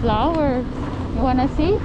flowers. You wanna see?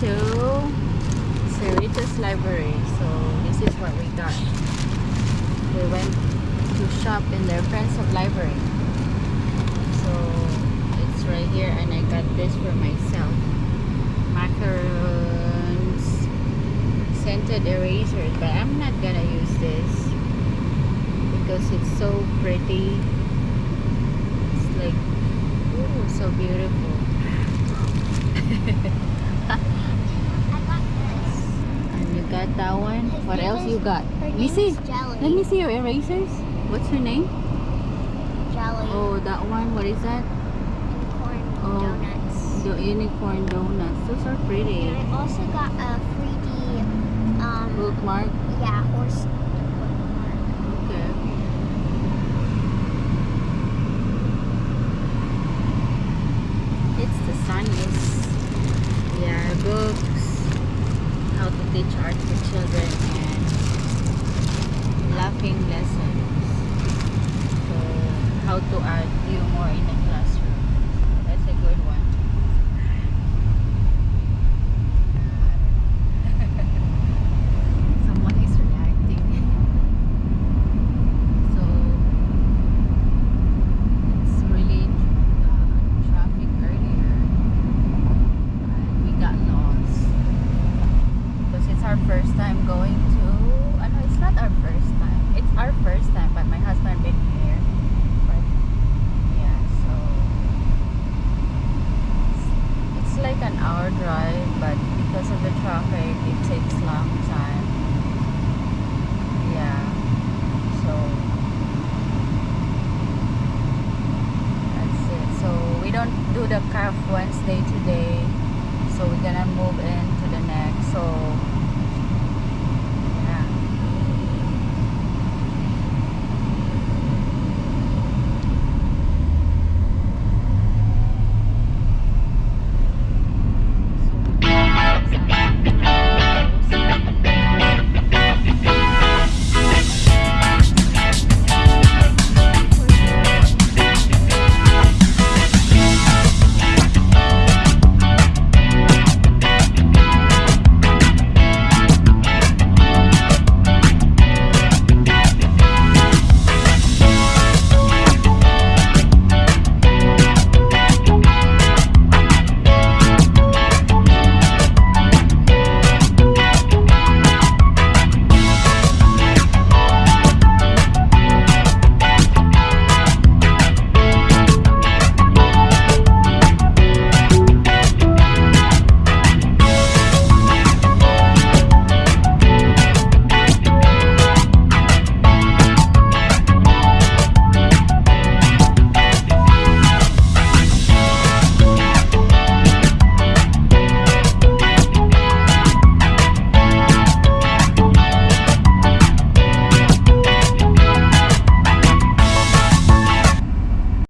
To Cerritos Library. So this is what we got. We went to shop in their Friends of Library. So it's right here and I got this for myself. Macarons, scented erasers, but I'm not gonna use this because it's so pretty. It's like, ooh, so beautiful. And you got that one. His What else is- you got? Let me see. Jelly. Let me see your erasers. What's her name? Jelly. Oh, that one. What is that? Corn Oh. donuts. The unicorn donuts. Those are pretty. And I also got a 3D, um, Bookmark. yeah, horse bookmark. Okay. It's the sunniest. Yeah, books. How to teach art to children and laughing lessons. So, how to add humor in a classroom. That's a good one.